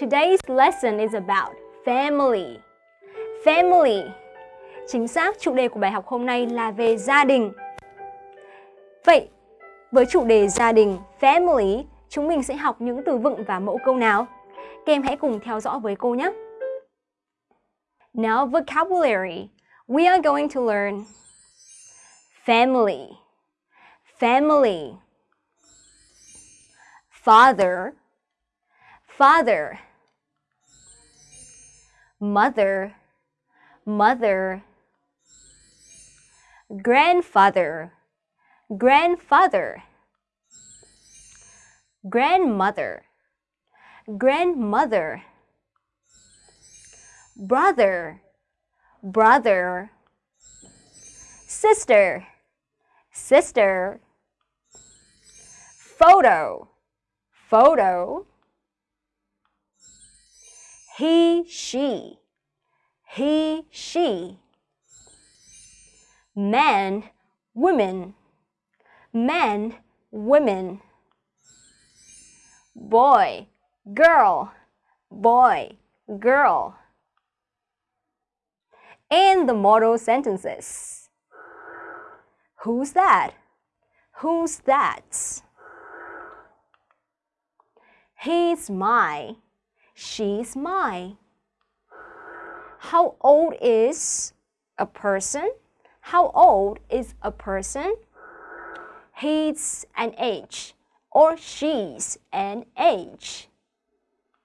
Today's lesson is about family. Family. Chính xác, chủ đề của bài học hôm nay là về gia đình. Vậy, với chủ đề gia đình, family, chúng mình sẽ học những từ vựng và mẫu câu nào? Các em hãy cùng theo dõi với cô nhé. Now vocabulary. We are going to learn family, family, father, father, mother, mother, grandfather, grandfather, grandmother, grandmother, brother, brother, sister, sister, photo, photo, he, she, he, she, man, women, men, women, boy, girl, boy, girl. And the model sentences. Who's that? Who's that? He's my. She's my. How old is a person? How old is a person? He's an age or she's an age.